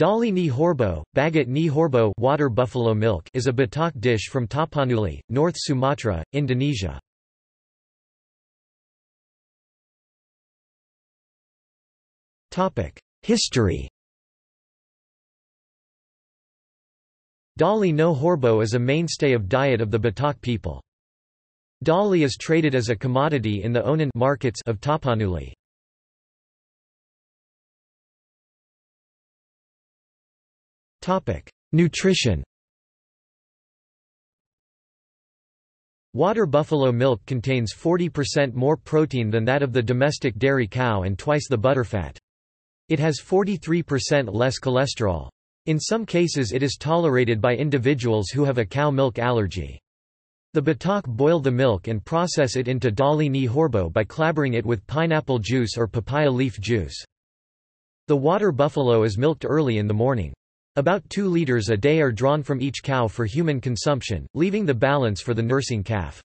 Dali ni horbo, bagat ni horbo water buffalo milk is a Batak dish from Tapanuli, North Sumatra, Indonesia. History Dali ni horbo is a mainstay of diet of the Batak people. Dali is traded as a commodity in the Onan markets of Tapanuli. Nutrition Water buffalo milk contains 40% more protein than that of the domestic dairy cow and twice the butterfat. It has 43% less cholesterol. In some cases it is tolerated by individuals who have a cow milk allergy. The Batak boil the milk and process it into dali ni horbo by clabbering it with pineapple juice or papaya leaf juice. The water buffalo is milked early in the morning. About 2 liters a day are drawn from each cow for human consumption, leaving the balance for the nursing calf.